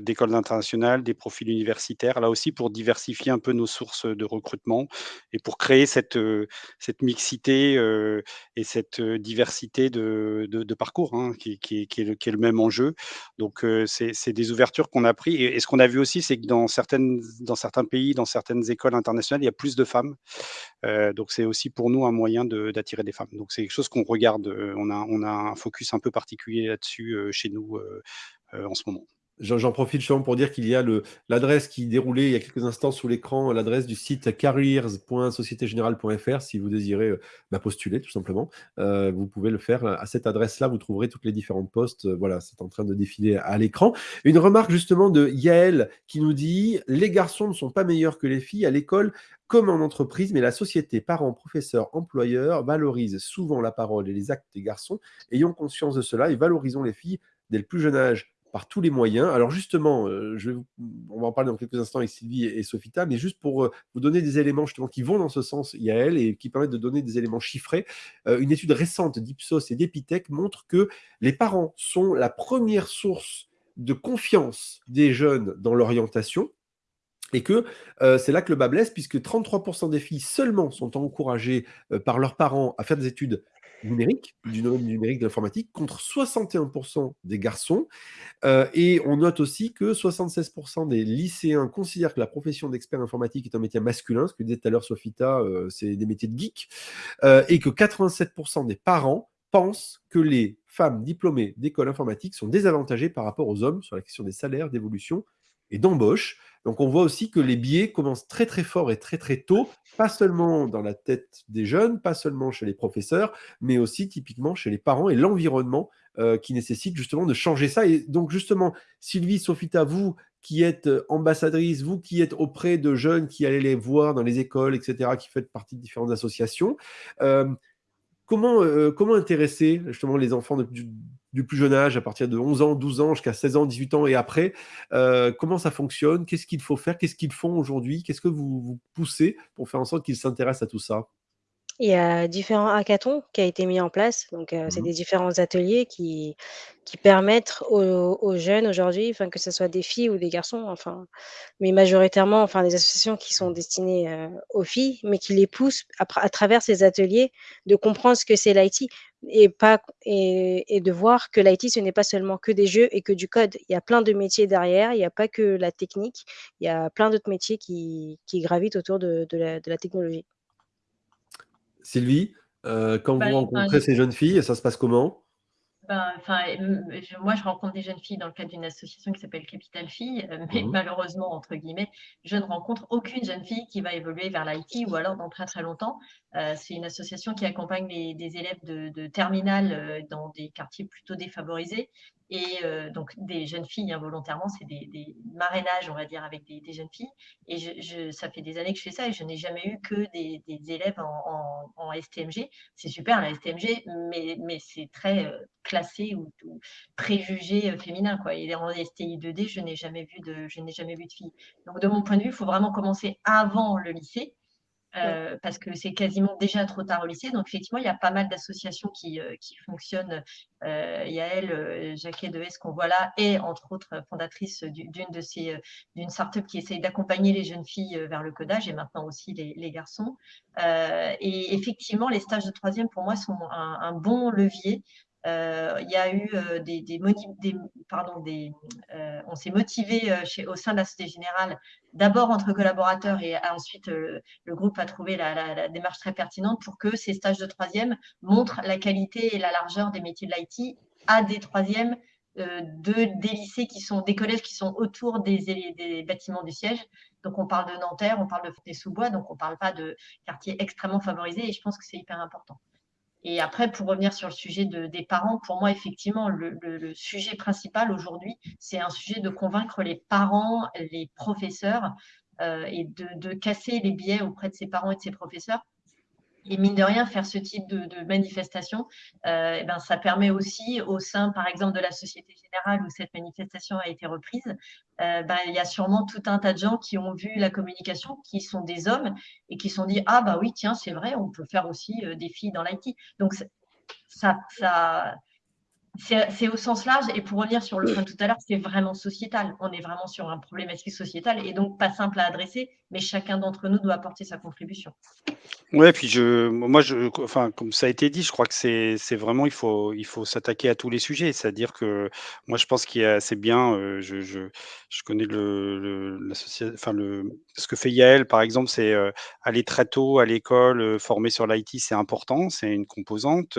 d'écoles internationales, des profils universitaires, là aussi pour diversifier un peu nos sources, de recrutement et pour créer cette, cette mixité, et cette, diversité de de parcours, hein, qui qui est qui est le qui est le même enjeu. Donc, c'est des ouvertures qu'on a pris et ce qu'on a vu aussi, c'est que dans certaines dans certains pays, dans certaines écoles internationales, il y a plus de femmes. Euh, donc c'est aussi pour nous un moyen d'attirer des femmes. Donc c'est quelque chose qu'on regarde. Euh, on a, on a un focus un peu particulier là-dessus euh, chez nous en ce moment. J'en profite justement pour dire qu'il y a l'adresse qui déroulait il y a quelques instants sous l'écran, l'adresse du site careers.sociétégénérale.fr si vous désirez euh, bah, postuler tout simplement. Euh, vous pouvez le faire à cette adresse-là, vous trouverez toutes les différentes postes. Euh, voilà, c'est en train de défiler à l'écran. Une remarque justement de Yael qui nous dit « Les garçons ne sont pas meilleurs que les filles à l'école comme en entreprise, mais la société, parents, professeurs, employeurs valorise souvent la parole et les actes des garçons. Ayons conscience de cela et valorisons les filles dès le plus jeune âge par tous les moyens. Alors justement, euh, je on va en parler dans quelques instants avec Sylvie et, Sophita, mais juste pour euh, vous donner des éléments justement qui vont dans ce sens, Yael, et qui permettent de donner des éléments chiffrés. Euh, une étude récente d'Ipsos et d'Epitech montre que les parents sont la première source de confiance des jeunes dans l'orientation, et que c'est là que le bas blesse, puisque 33% des filles seulement sont encouragées par leurs parents à faire des études numérique, du numérique de l'informatique, contre 61% des garçons. Euh, et on note aussi que 76% des lycéens considèrent que la profession d'expert informatique est un métier masculin, ce que disait tout à l'heure Sofita, euh, c'est des métiers de geek, euh, et que 87% des parents pensent que les femmes diplômées d'école informatique sont désavantagées par rapport aux hommes sur la question des salaires, d'évolution et d'embauche. Donc on voit aussi que les biais commencent très très fort et très très tôt, pas seulement dans la tête des jeunes, pas seulement chez les professeurs, mais aussi typiquement chez les parents et l'environnement euh, qui nécessite justement de changer ça. Et donc justement, Sylvie, Sophita, vous qui êtes ambassadrice, vous qui êtes auprès de jeunes qui allez les voir dans les écoles, etc., qui faites partie de différentes associations, euh, comment, euh, comment intéresser justement les enfants de, du plus jeune âge, à partir de 11 ans, 12 ans, jusqu'à 16 ans, 18 ans et après. Euh, comment ça fonctionne? Qu'est-ce qu'il faut faire? Qu'est-ce qu'ils font aujourd'hui? Qu'est-ce que vous, vous poussez pour faire en sorte qu'ils s'intéressent à tout ça? Il y a différents hackathons qui ont été mis en place. Donc, c'est mmh des différents ateliers qui qui permettent aux jeunes aujourd'hui, enfin, que ce soit des filles ou des garçons, enfin, mais majoritairement, enfin, des associations qui sont destinées, aux filles, mais qui les poussent à travers ces ateliers de comprendre ce que c'est l'IT et pas et de voir que l'IT, ce n'est pas seulement que des jeux et que du code. Il y a plein de métiers derrière, il y a pas que la technique, il y a plein d'autres métiers qui qui gravitent autour de de la de la technologie. Sylvie, euh, quand vous bah, rencontrez ces jeunes filles, ça se passe comment? Ben, moi, je rencontre des jeunes filles dans le cadre d'une association qui s'appelle Capital Filles, euh, mais mmh malheureusement, entre guillemets, je ne rencontre aucune jeune fille qui va évoluer vers l'IT ou alors dans très très longtemps. Euh, c'est une association qui accompagne des élèves de, de terminale euh, dans des quartiers plutôt défavorisés et euh, donc, des jeunes filles, involontairement, hein, c'est des, marrainages, on va dire, avec des, jeunes filles. Et je, ça fait des années que je fais ça et je n'ai jamais eu que des, élèves en, STMG. C'est super, la STMG, mais, mais c'est très euh, classé ou, préjugé euh, féminin. Quoi. Et en STI 2D, je n'ai jamais vu de, je n'ai jamais vu de filles. Donc, de mon point de vue, il faut vraiment commencer avant le lycée euh, parce que c'est quasiment déjà trop tard au lycée. Donc, effectivement, il y a pas mal d'associations qui, euh, qui, fonctionnent. Euh, il y a Jacquet Deves, qu'on voit là, et entre autres fondatrice d'une de ces, d'une start-up qui essaye d'accompagner les jeunes filles vers le codage et maintenant aussi les, garçons. et effectivement, les stages de troisième, pour moi, sont un, bon levier il y a eu euh, des, des, euh, on s'est motivé au sein de la Société Générale, d'abord entre collaborateurs et ensuite le groupe a trouvé la, démarche très pertinente pour que ces stages de troisième montrent la qualité et la largeur des métiers de l'IT à des troisièmes de, des lycées qui sont, des collèges qui sont autour des, bâtiments du siège. Donc, on parle de Nanterre, on parle de Fontenay-sous-Bois, donc on ne parle pas de quartiers extrêmement favorisés et je pense que c'est hyper important. Et après, pour revenir sur le sujet des parents, pour moi, effectivement, le, sujet principal aujourd'hui, c'est un sujet de convaincre les parents, les professeurs euh, et de, casser les biais auprès de ses parents et de ses professeurs et mine de rien, faire ce type de, manifestation, euh, eh ben, ça permet aussi au sein, par exemple, de la Société Générale où cette manifestation a été reprise, euh, ben, il y a sûrement tout un tas de gens qui ont vu la communication, qui sont des hommes et qui se sont dit ah bah oui tiens c'est vrai, on peut faire aussi euh, des filles dans l'IT. Donc ça, ça, c'est au sens large, et pour revenir sur le point tout à l'heure, c'est vraiment sociétal. On est vraiment sur un problématique sociétal et donc pas simple à adresser, mais chacun d'entre nous doit apporter sa contribution. Ouais, puis je, moi, je, enfin, comme ça a été dit, je crois que c'est, vraiment, il faut, il faut s'attaquer à tous les sujets. C'est-à-dire que moi, je pense qu'il y a, c'est bien, euh, je, je, je, connais le, enfin, le, ce que fait Yael, par exemple, c'est euh, aller très tôt à l'école, euh, former sur l'IT, c'est important, c'est une composante.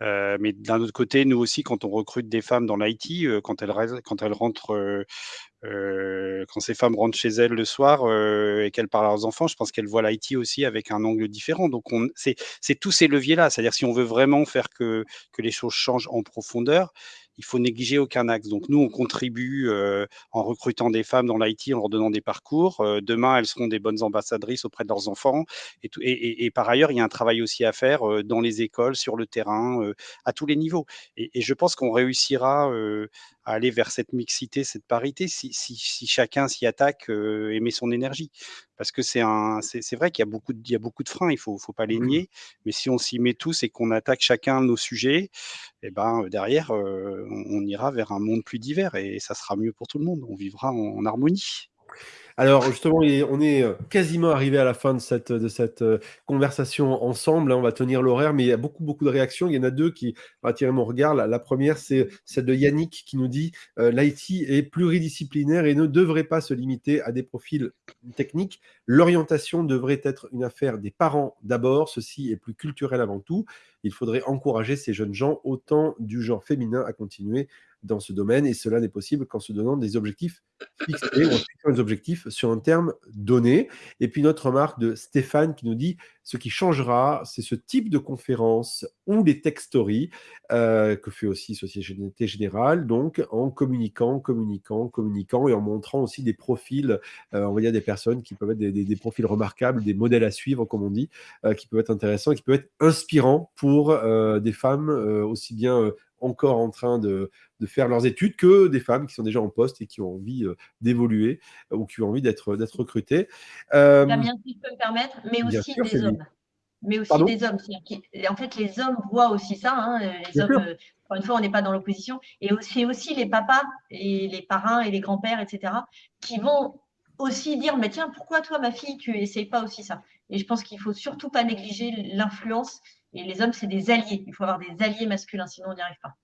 mais d'un autre côté, nous aussi, quand on recrute des femmes dans l'IT, quand quand elles rentrent euh, quand ces femmes rentrent chez elles le soir euh, et qu'elles parlent à leurs enfants, je pense qu'elles voient l'IT aussi avec un angle différent. Donc, c'est tous ces leviers-là. C'est-à-dire, si on veut vraiment faire que, les choses changent en profondeur, il faut négliger aucun axe. Donc nous, on contribue euh, en recrutant des femmes dans l'IT, en leur donnant des parcours. Demain, elles seront des bonnes ambassadrices auprès de leurs enfants. Et, par ailleurs, il y a un travail aussi à faire dans les écoles, sur le terrain, à tous les niveaux. Et, je pense qu'on réussira à aller vers cette mixité, cette parité, si, si, si chacun s'y attaque et met son énergie. Parce que c'est vrai qu'il y a beaucoup de, il y a beaucoup de freins, il faut, faut pas les mmh nier. Mais si on s'y met tous et qu'on attaque chacun nos sujets, et eh ben derrière, on, ira vers un monde plus divers et ça sera mieux pour tout le monde. On vivra en harmonie. Alors justement, on est euh, quasiment arrivé à la fin de cette, euh, conversation ensemble. Hein. On va tenir l'horaire, mais il y a beaucoup, beaucoup de réactions. Il y en a deux qui vont attirer mon regard. La, première, c'est celle de Yannick qui nous dit euh, l'IT est pluridisciplinaire et ne devrait pas se limiter à des profils techniques. L'orientation devrait être une affaire des parents d'abord. Ceci est plus culturel avant tout. Il faudrait encourager ces jeunes gens, autant du genre féminin, à continuer dans ce domaine, et cela n'est possible qu'en se donnant des objectifs fixés, en des objectifs sur un terme donné. Et puis notre remarque de Stéphane qui nous dit, ce qui changera, c'est ce type de conférence ou les tech stories, euh, que fait aussi Société Générale, donc en communiquant, communiquant, communiquant, et en montrant aussi des profils, euh, on va dire des personnes qui peuvent être des, profils remarquables, des modèles à suivre, comme on dit, euh, qui peuvent être intéressants, qui peuvent être inspirants pour des femmes aussi bien encore en train de, faire leurs études que des femmes qui sont déjà en poste et qui ont envie euh, d'évoluer euh, ou qui ont envie d'être recrutées. Euh, Damien, si je peux me permettre, mais aussi des hommes. Mais aussi des hommes. En fait, les hommes voient aussi ça. Hein, les hommes, encore une fois, on n'est pas dans l'opposition. Et c'est aussi les papas et les parrains et les grands-pères, etc., qui vont aussi dire, mais tiens, pourquoi toi, ma fille, tu n'essayes pas aussi ça? Et je pense qu'il ne faut surtout pas négliger l'influence et les hommes, c'est des alliés. Il faut avoir des alliés masculins, sinon on n'y arrive pas.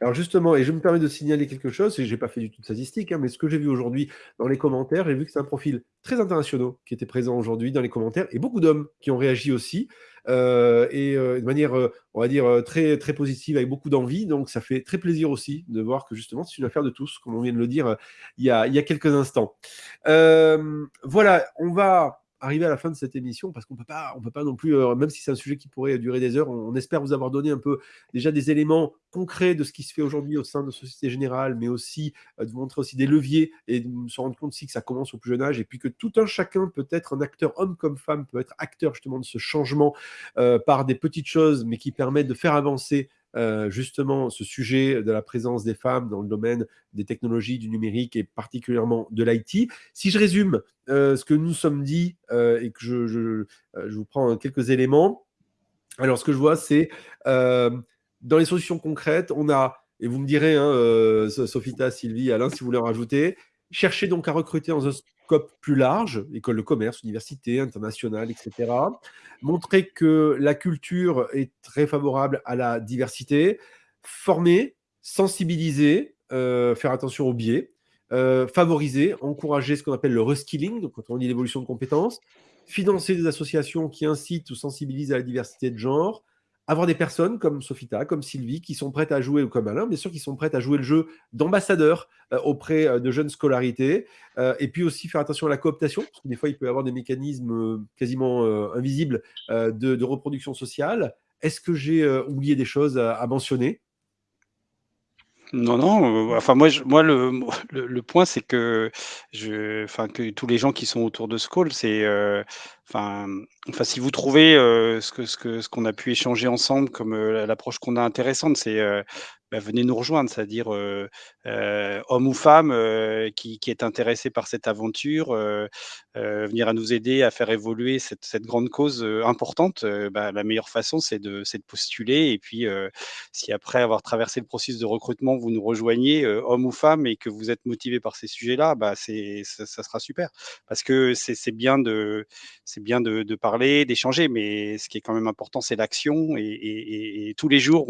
Alors justement, et je me permets de signaler quelque chose, et je n'ai pas fait du tout de statistique, hein, mais ce que j'ai vu aujourd'hui dans les commentaires, j'ai vu que c'est un profil très international qui était présent aujourd'hui dans les commentaires, et beaucoup d'hommes qui ont réagi aussi, euh, et euh, de manière, euh, on va dire, très, très positive, avec beaucoup d'envie. Donc ça fait très plaisir aussi de voir que justement, c'est une affaire de tous, comme on vient de le dire il y a, il y a quelques instants. voilà, on va arriver à la fin de cette émission parce qu'on peut pas, on peut pas non plus, euh, même si c'est un sujet qui pourrait durer des heures, on, espère vous avoir donné un peu déjà des éléments concrets de ce qui se fait aujourd'hui au sein de Société Générale, mais aussi euh, de vous montrer aussi des leviers et de se rendre compte aussi que ça commence au plus jeune âge et puis que tout un chacun peut être un acteur, homme comme femme, peut être acteur justement de ce changement euh, par des petites choses, mais qui permettent de faire avancer euh, justement ce sujet de la présence des femmes dans le domaine des technologies, du numérique et particulièrement de l'IT. Si je résume euh, ce que nous sommes dit euh, et que je, je, vous prends quelques éléments, alors ce que je vois, c'est dans les solutions concrètes, on a, et vous me direz, hein, Sophita, Sylvie, Alain, si vous voulez en rajouter, chercher donc à recruter un plus large, école de commerce, université, internationale, etc. Montrer que la culture est très favorable à la diversité, former, sensibiliser, euh, faire attention aux biais, euh, favoriser, encourager ce qu'on appelle le reskilling, donc quand on dit l'évolution de compétences, financer des associations qui incitent ou sensibilisent à la diversité de genre, avoir des personnes comme Sophita, comme Sylvie, qui sont prêtes à jouer, ou comme Alain, bien sûr, qui sont prêtes à jouer le jeu d'ambassadeur euh, auprès euh, de jeunes scolarités, euh, et puis aussi faire attention à la cooptation, parce que des fois, il peut y avoir des mécanismes quasiment invisibles de, reproduction sociale. Est-ce que j'ai oublié des choses à mentionner? Non, non, enfin moi moi le le point c'est que je enfin que tous les gens qui sont autour de ce call, c'est, enfin, enfin si vous trouvez, ce que ce que ce qu'on a pu échanger ensemble comme, l'approche qu'on a intéressante, c'est, bah, venez nous rejoindre, c'est-à-dire homme ou femme qui, est intéressé par cette aventure, venir à nous aider à faire évoluer cette, grande cause importante. Bah, la meilleure façon, c'est de, postuler. Et puis, si après avoir traversé le processus de recrutement, vous nous rejoignez, homme ou femme, et que vous êtes motivé par ces sujets-là, bah, ça, sera super. Parce que c'est bien de, parler, d'échanger, mais ce qui est quand même important, c'est l'action. Et, tous les jours,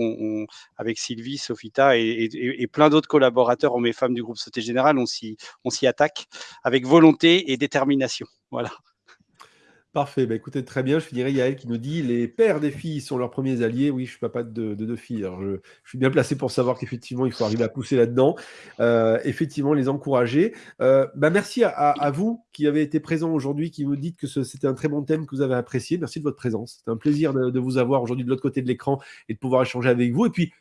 avec Sylvie, Sophita et, plein d'autres collaborateurs, hommes et femmes du groupe Société Générale, on s'y attaque avec volonté et détermination. Voilà. Parfait, bah écoutez, très bien. Je finirai Yael qui nous dit les pères des filles sont leurs premiers alliés. Oui, je suis papa de, deux filles. je, suis bien placé pour savoir qu'effectivement, il faut arriver à pousser là-dedans. Euh, effectivement, les encourager. Euh, bah merci à, vous qui avez été présents aujourd'hui, qui nous dites que c'était un très bon thème que vous avez apprécié. Merci de votre présence. C'était un plaisir de, de vous avoir aujourd'hui de l'autre côté de l'écran et de pouvoir échanger avec vous. Et puis,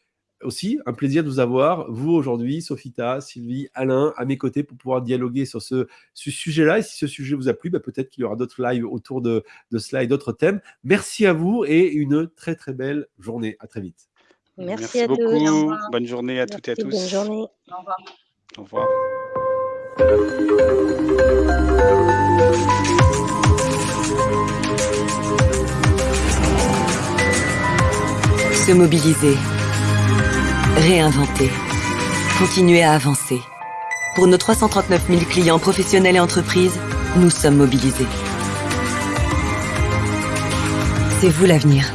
aussi un plaisir de vous avoir, vous aujourd'hui, Sophita, Sylvie, Alain, à mes côtés pour pouvoir dialoguer sur ce, sujet-là. Et si ce sujet vous a plu, bah, peut-être qu'il y aura d'autres lives autour de, de cela et d'autres thèmes. Merci à vous et une très très belle journée. À très vite. Merci, à beaucoup. Tous. Bonne journée à toutes et à tous. Bonne journée. Au revoir. Au revoir. Se mobiliser Réinventer. Continuer à avancer. Pour nos 339 000 clients professionnels et entreprises, nous sommes mobilisés. C'est vous l'avenir.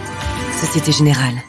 Société Générale.